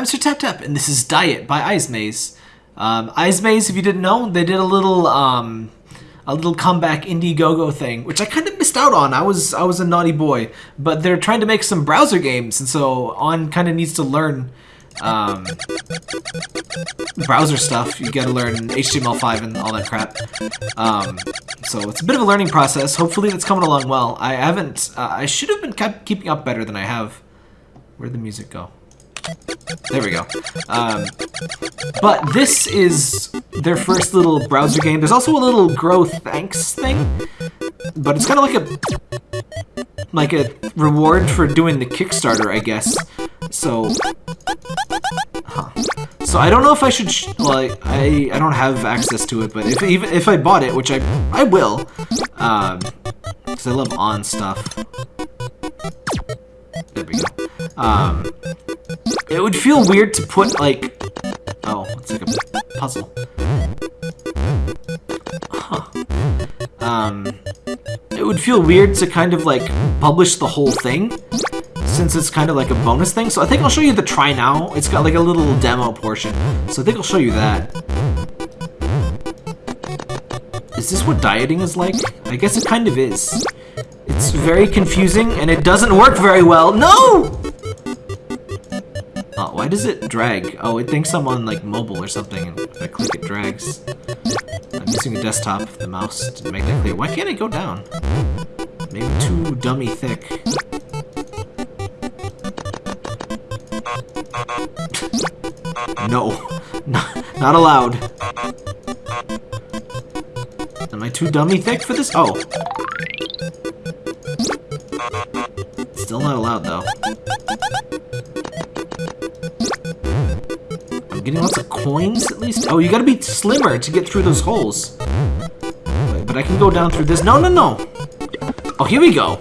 I'm Sir Tap and this is Diet by Eyezmaze. Um, Maze, if you didn't know, they did a little um, a little comeback Indiegogo thing, which I kind of missed out on. I was I was a naughty boy, but they're trying to make some browser games, and so On kind of needs to learn um, browser stuff. You got to learn HTML5 and all that crap. Um, so it's a bit of a learning process. Hopefully, that's coming along well. I haven't. Uh, I should have been keeping up better than I have. Where'd the music go? There we go. Um, but this is their first little browser game. There's also a little grow thanks thing, but it's kind of like a like a reward for doing the Kickstarter, I guess. So, huh. So I don't know if I should. Sh well, I I don't have access to it, but if even if I bought it, which I I will, um, because I love on stuff. There we go. Um, it would feel weird to put, like... Oh, it's like a puzzle. Huh. Um, it would feel weird to kind of, like, publish the whole thing, since it's kind of like a bonus thing. So I think I'll show you the try now. It's got, like, a little demo portion. So I think I'll show you that. Is this what dieting is like? I guess it kind of is. It's very confusing, and it doesn't work very well. No! Does it drag? Oh, it thinks I'm on, like, mobile or something, if I click, it drags. I'm using a desktop, the mouse, to make that clear. Why can't it go down? Maybe too dummy thick. no. Not, not allowed. Am I too dummy thick for this? Oh. Still not allowed, though. Coins, at least. Oh, you gotta be slimmer to get through those holes. Wait, but I can go down through this. No, no, no. Oh, here we go.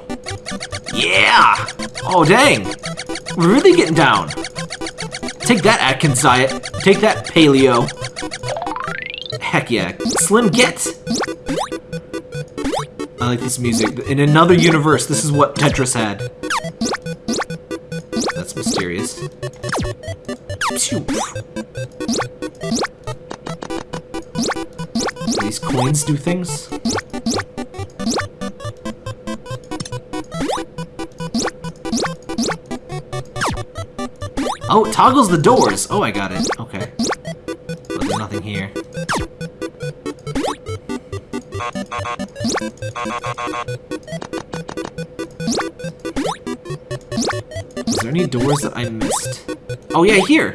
Yeah! Oh, dang. We're really getting down. Take that, Atkins Diet. Take that, Paleo. Heck yeah. Slim Get! I like this music. In another universe, this is what Tetris had. That's mysterious. Do things? Oh, it toggles the doors! Oh, I got it. Okay. But there's nothing here. Is there any doors that I missed? Oh yeah, here!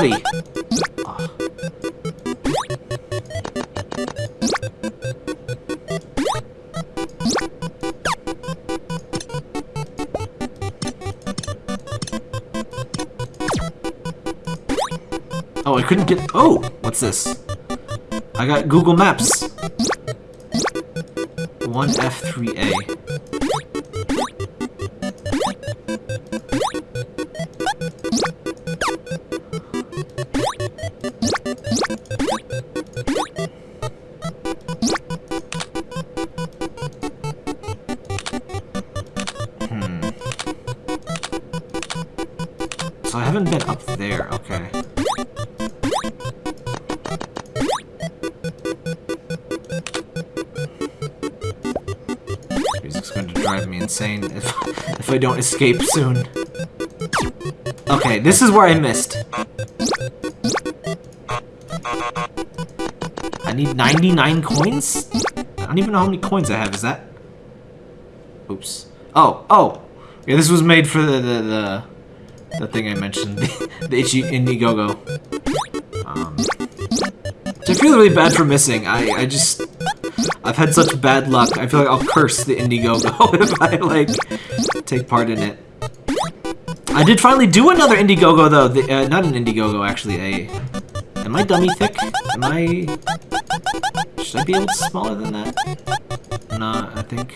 Naughty! Ah. Oh, I couldn't get- Oh! What's this? I got Google Maps. 1F3A. Insane if, if I don't escape soon. Okay, this is where I missed. I need 99 coins? I don't even know how many coins I have, is that? Oops. Oh, oh! Yeah, this was made for the, the, the, the thing I mentioned, the, Itchy Indiegogo. Um, so I feel really bad for missing. I, I just... I've had such bad luck. I feel like I'll curse the Indiegogo if I, like, take part in it. I did finally do another Indiegogo, though. The, uh, not an Indiegogo, actually. A... Am I dummy thick? Am I... Should I be a little smaller than that? Nah, I think...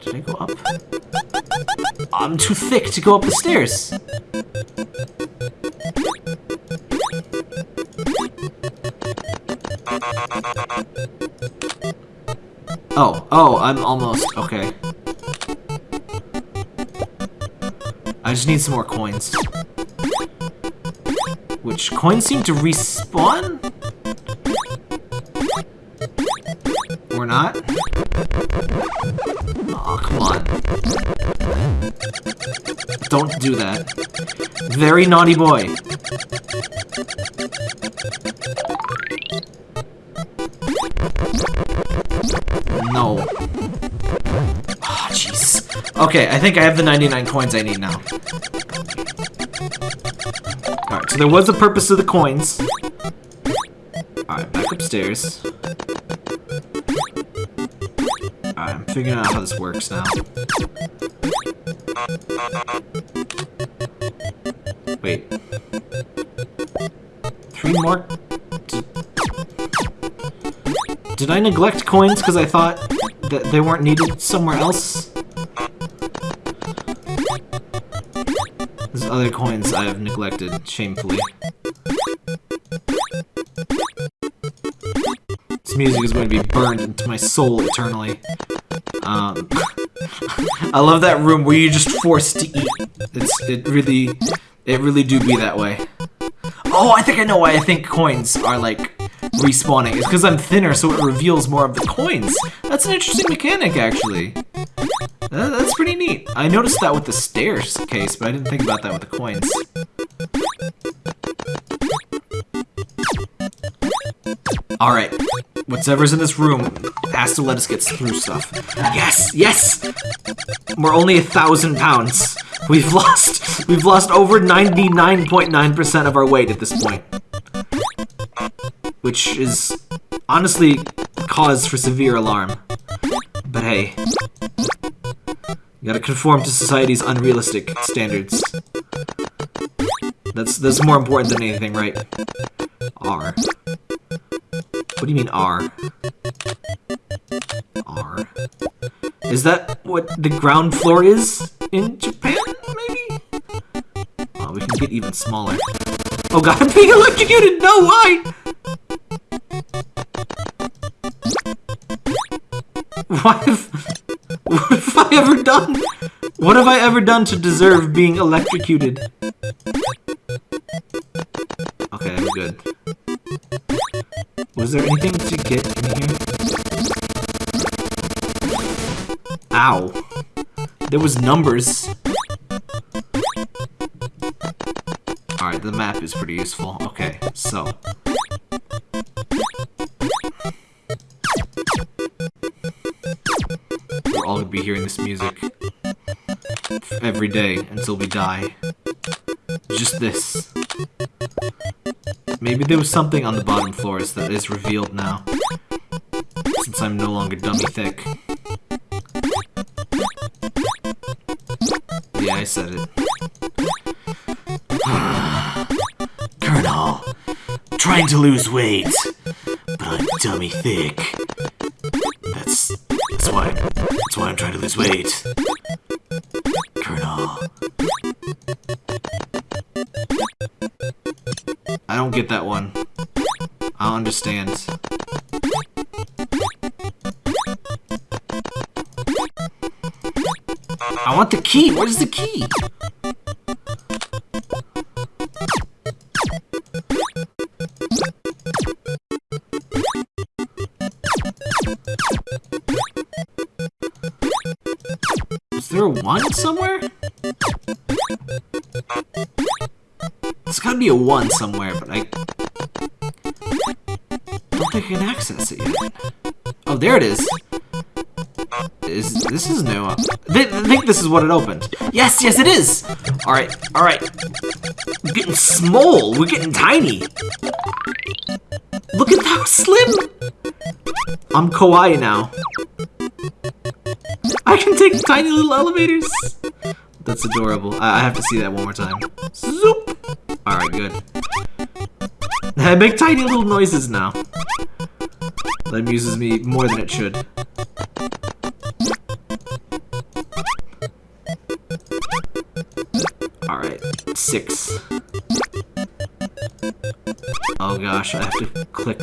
Did I go up? I'm too thick to go up the stairs. Oh, oh, I'm almost, okay. I just need some more coins. Which coins seem to respawn? Or not? Oh, come on. Don't do that. Very naughty boy. Okay, I think I have the 99 coins I need now. Alright, so there was a purpose to the coins. Alright, back upstairs. Alright, I'm figuring out how this works now. Wait. Three more? Did, did I neglect coins because I thought that they weren't needed somewhere else? Other coins I have neglected, shamefully. This music is going to be burned into my soul eternally. Um, I love that room where you're just forced to eat. It's it really, it really do be that way. Oh, I think I know why I think coins are like respawning. It's because I'm thinner, so it reveals more of the coins. That's an interesting mechanic, actually. That's pretty neat. I noticed that with the stairs case, but I didn't think about that with the coins. Alright, whatever's in this room has to let us get through stuff. Yes, yes! We're only a thousand pounds. We've lost, we've lost over 99.9% .9 of our weight at this point. Which is honestly cause for severe alarm. But hey, gotta conform to society's unrealistic standards. That's that's more important than anything, right? R. What do you mean R? R. Is that what the ground floor is in Japan, maybe? Oh, we can get even smaller. Oh god, I'm being electrocuted! No, why? Why done? What have I ever done to deserve being electrocuted? Okay, I'm good. Was there anything to get in here? Ow. There was numbers. Alright, the map is pretty useful. Okay, so. Every day until we die. Just this. Maybe there was something on the bottom floors that is revealed now. Since I'm no longer dummy thick. Yeah, I said it. Colonel, trying to lose weight, but I'm dummy thick. That's that's why that's why I'm trying to lose weight. Understand. I want the key. Where's the key? Is there a one somewhere? There's gotta be a one somewhere, but I Can access it yet. Oh, there it is. Is this is new? I think this is what it opened. Yes, yes, it is. All right, all right. We're getting small. We're getting tiny. Look at how slim. I'm kawaii now. I can take tiny little elevators. That's adorable. I, I have to see that one more time. Zoop. All right, good. I make tiny little noises now. That amuses me more than it should. Alright, six. Oh gosh, I have to click.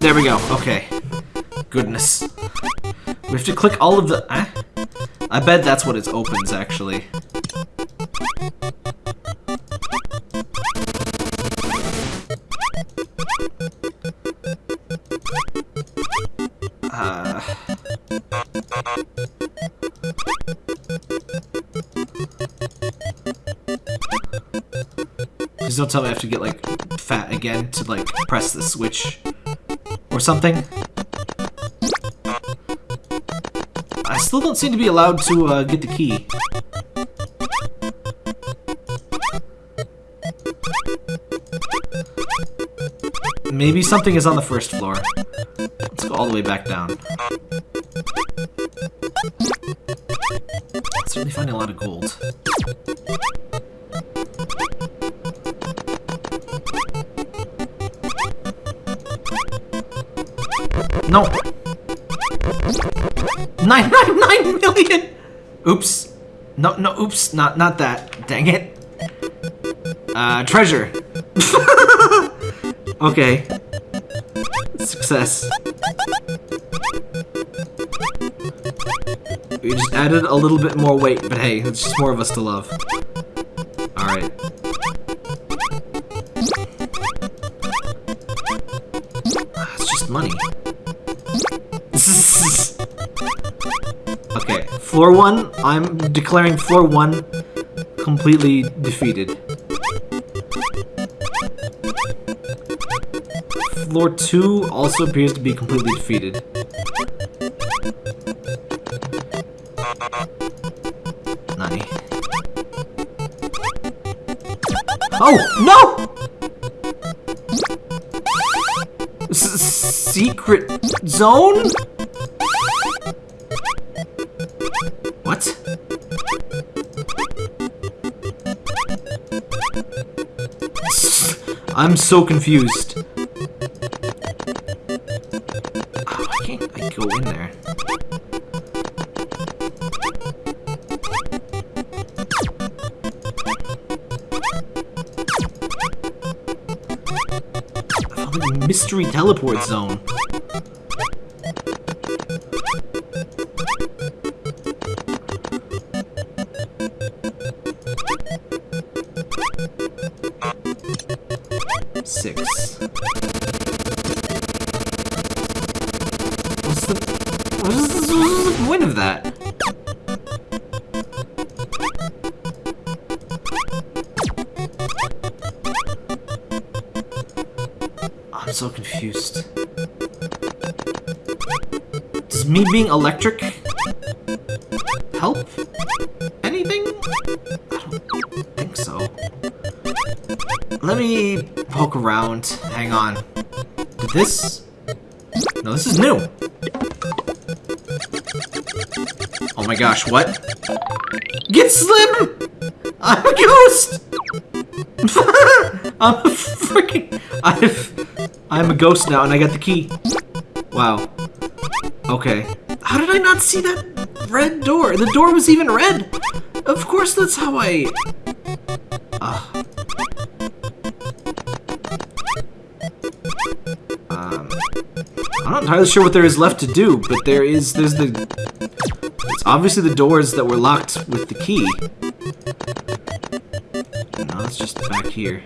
There we go, okay. Goodness. We have to click all of the... Eh? I bet that's what it opens, actually. Don't tell me I have to get, like, fat again to, like, press the switch. Or something. I still don't seem to be allowed to, uh, get the key. Maybe something is on the first floor. Let's go all the way back down. Certainly finding a lot of gold. No! Nine, nine, nine million! Oops. No, no, oops, not, not that. Dang it. Uh, treasure. okay. Success. We just added a little bit more weight, but hey, it's just more of us to love. Floor one, I'm declaring floor one completely defeated. Floor two also appears to be completely defeated. Nani. Oh, no! S secret zone? I'm so confused. Oh, why can't I go in there? mystery teleport zone. Me being electric help anything? I don't think so. Let me poke around. Hang on. Did this? No, this is new. Oh my gosh, what? Get Slim! I'm a ghost! I'm a freaking... I've... I'm a ghost now, and I got the key. Wow. Okay. How did I not see that red door? The door was even red! Of course that's how I... Uh. Um... I'm not entirely sure what there is left to do, but there is... There's the... It's obviously the doors that were locked with the key. No, it's just back here.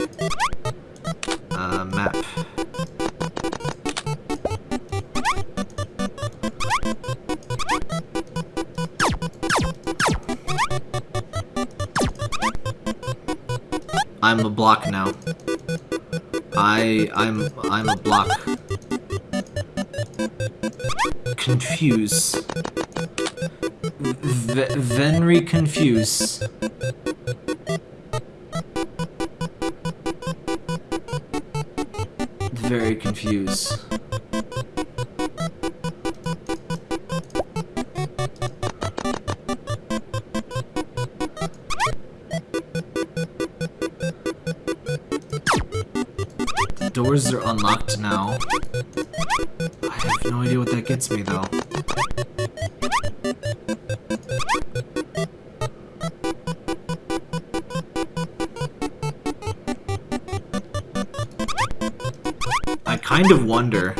I'm a block now. I I'm I'm a block. Confuse. V Venry confuse. Very confused. doors are unlocked now. I have no idea what that gets me, though. I kind of wonder.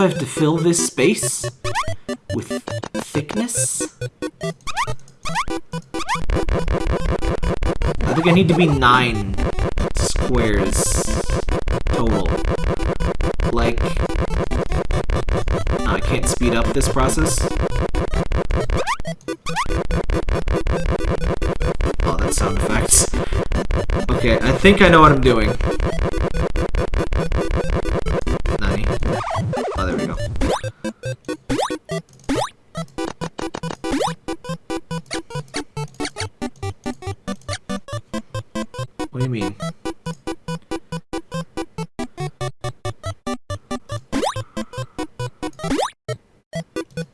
I have to fill this space with thickness? I think I need to be nine squares total. Like, I can't speed up this process. Oh, that's sound effects. Okay, I think I know what I'm doing. Oh, there we go. What do you mean?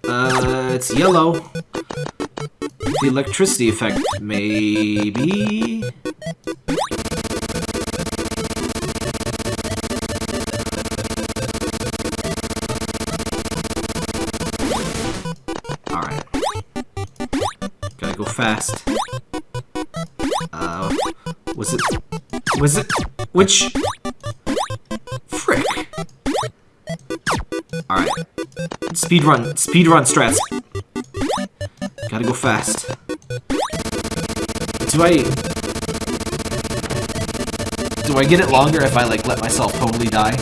Uh, it's yellow. The electricity effect, maybe? Was it... Was it... Which... Frick. Alright. Speedrun. Speedrun strats. Gotta go fast. Do I... Do I get it longer if I, like, let myself totally die?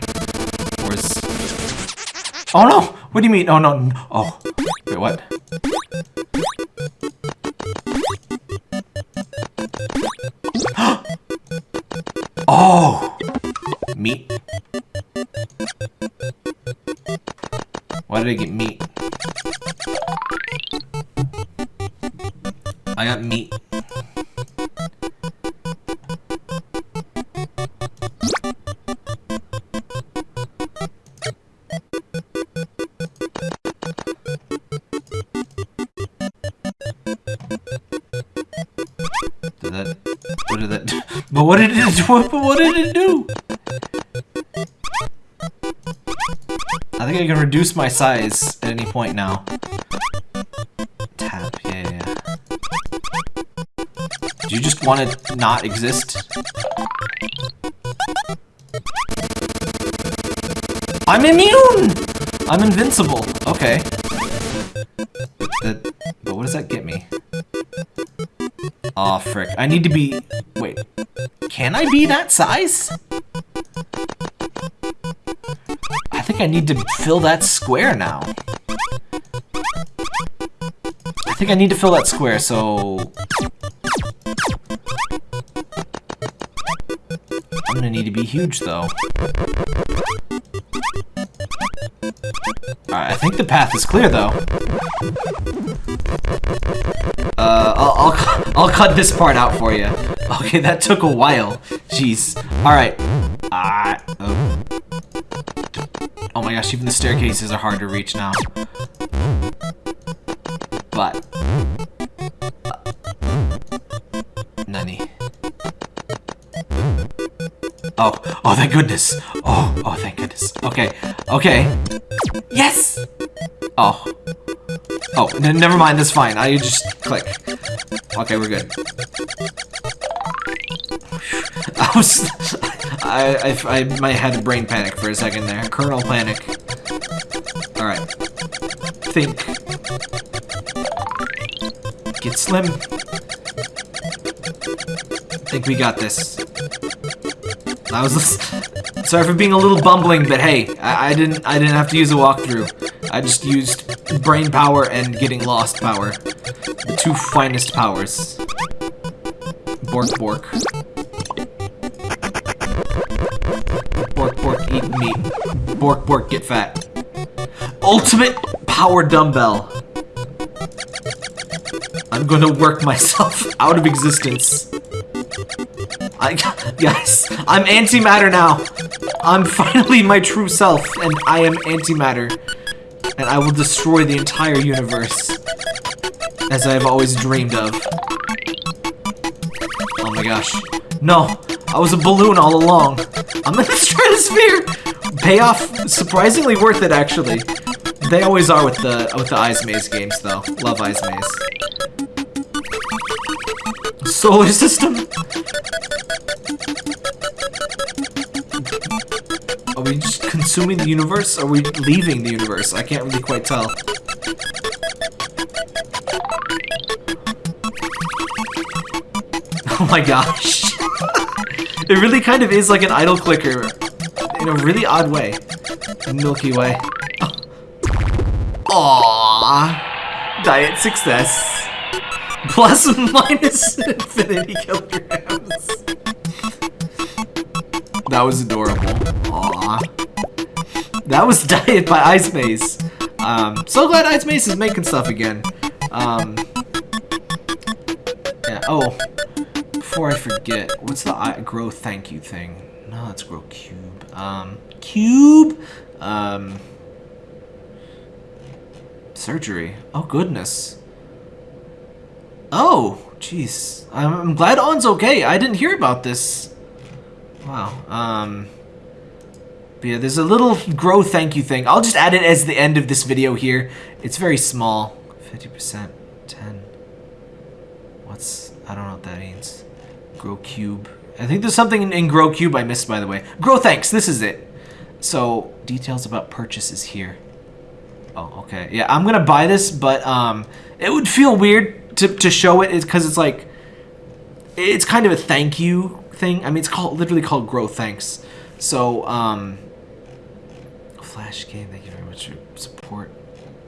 Or is... Oh, no! What do you mean? Oh, no. Oh. Wait, what? Oh! Meat. Why did I get meat? But what did it? What, did it do? I think I can reduce my size at any point now. Tap, yeah, yeah. Do you just want to not exist? I'm immune! I'm invincible. Okay. But, that, but what does that get me? Aw, oh, frick. I need to be... Can I be that size? I think I need to fill that square now. I think I need to fill that square, so... I'm gonna need to be huge, though. I think the path is clear, though. Uh, I'll, I'll, I'll cut this part out for you. Okay, that took a while. Jeez. Alright. Ah. oh. oh my gosh, even the staircases are hard to reach now. But. Uh, Nani. Oh, oh, thank goodness. Oh, oh, thank goodness. Okay, okay. Yes! Oh. Oh, never mind, that's fine. I just click. Okay, we're good. I. I, I, I might have had a brain panic for a second there. Kernel panic. Alright. Think. Get slim. think we got this. I was sorry for being a little bumbling, but hey, I, I didn't I didn't have to use a walkthrough. I just used brain power and getting lost power. The two finest powers. Bork bork. Meat. Bork bork get fat. Ultimate power dumbbell. I'm gonna work myself out of existence. I, guys, I'm antimatter now. I'm finally my true self, and I am antimatter. And I will destroy the entire universe. As I have always dreamed of. Oh my gosh. No! I was a balloon all along. I'm in the stratosphere. Payoff surprisingly worth it actually. They always are with the with the Eyezmaze games though. Love Eyezmaze. Solar system. Are we just consuming the universe? Or are we leaving the universe? I can't really quite tell. Oh my gosh. It really kind of is like an idle clicker in a really odd way. Milky Way. Aww. Diet success. Plus minus infinity kilograms. That was adorable. Aww. That was Diet by Eyezmaze. Um, so glad Eyezmaze is making stuff again. Um, yeah, oh, before I forget, what's the I grow thank you thing? No, it's grow cube. Um, cube? Um, surgery. Oh, goodness. Oh, jeez. I'm, I'm glad On's okay. I didn't hear about this. Wow. Um, but yeah, there's a little grow thank you thing. I'll just add it as the end of this video here. It's very small. 50%, 10. What's, I don't know what that means. Grow Cube. I think there's something in, in Grow Cube I missed, by the way. Grow Thanks, this is it. So, details about purchases here. Oh, okay. Yeah, I'm gonna buy this, but um, it would feel weird to, to show it because it's like, it's kind of a thank you thing. I mean, it's called literally called Grow Thanks. So, um, Flash game, thank you very much for support.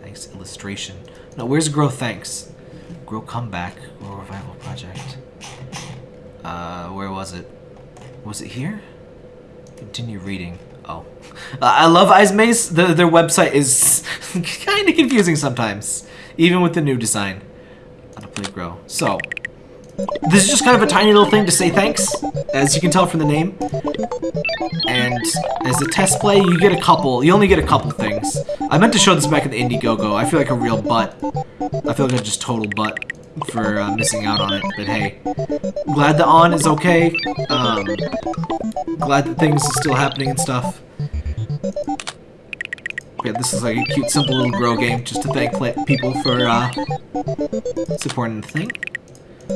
Thanks, illustration. No, where's Grow Thanks? Grow Comeback, Grow Revival Project. Uh, where was it? Was it here? Continue reading. Oh. Uh, I love Eyezmaze. The, their website is kind of confusing sometimes, even with the new design. How to play Grow. So, this is just kind of a tiny little thing to say thanks, as you can tell from the name. And as a test play, you get a couple, you only get a couple things. I meant to show this back in the Indiegogo. I feel like a real butt. I feel like a just total butt for uh, missing out on it, but hey. Glad the on is okay. Um, glad that things are still happening and stuff. Yeah, this is like a cute, simple little grow game just to thank people for uh, supporting the thing.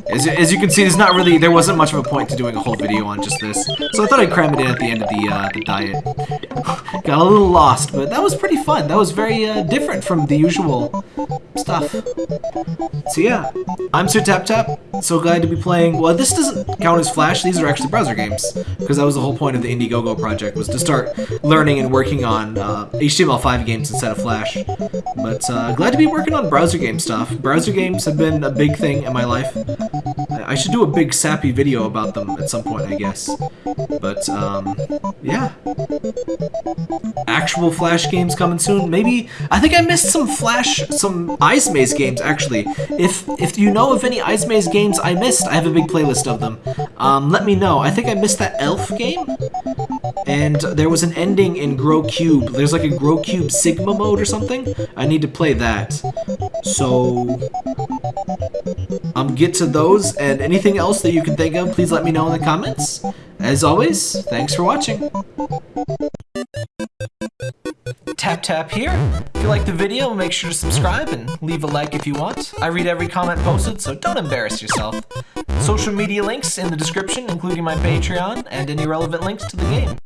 As, as, you can see, there's not really, there wasn't much of a point to doing a whole video on just this. So I thought I'd cram it in at the end of the, uh, the diet. Got a little lost, but that was pretty fun. That was very uh, different from the usual stuff. So yeah, I'm Sir Tap Tap. So glad to be playing, well this doesn't count as Flash, these are actually browser games. Because that was the whole point of the Indiegogo project, was to start learning and working on uh, HTML5 games instead of Flash. But uh, glad to be working on browser game stuff. Browser games have been a big thing in my life. I should do a big sappy video about them at some point, I guess. But, um, yeah. Actual Flash games coming soon. Maybe, I think I missed some Flash, some Eyezmaze games, actually. If if you know of any Eyezmaze games I missed, I have a big playlist of them. Um, let me know. I think I missed that Elf game. And there was an ending in Grow Cube. There's like a Grow Cube Sigma mode or something. I need to play that. So, um, get to those and anything else that you can think of, please let me know in the comments. As always, thanks for watching. Tap Tap here. If you like the video, make sure to subscribe and leave a like if you want. I read every comment posted, so don't embarrass yourself. Social media links in the description, including my Patreon and any relevant links to the game.